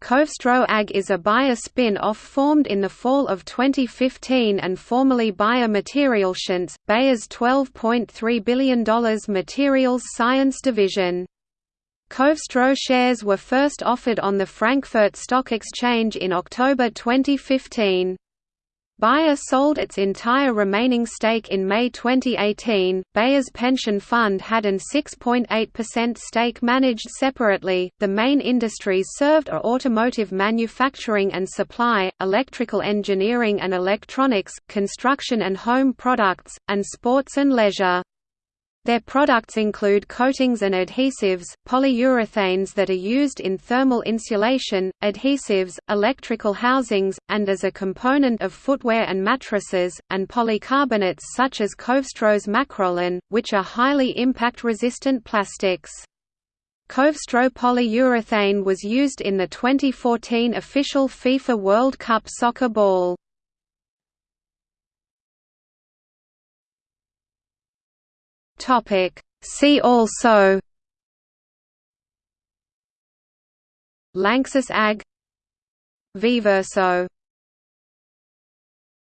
Covestro AG is a Bayer spin-off formed in the fall of 2015 and formerly Bayer Materialscience, Bayer's $12.3 billion materials science division. Covestro shares were first offered on the Frankfurt Stock Exchange in October 2015. Bayer sold its entire remaining stake in May 2018. Bayer's pension fund had an 6.8% stake managed separately. The main industries served are automotive manufacturing and supply, electrical engineering and electronics, construction and home products, and sports and leisure. Their products include coatings and adhesives, polyurethanes that are used in thermal insulation, adhesives, electrical housings, and as a component of footwear and mattresses, and polycarbonates such as Covestro's Makrolon, which are highly impact-resistant plastics. Covestro polyurethane was used in the 2014 official FIFA World Cup soccer ball. Topic. See also Lanxess AG. Viverso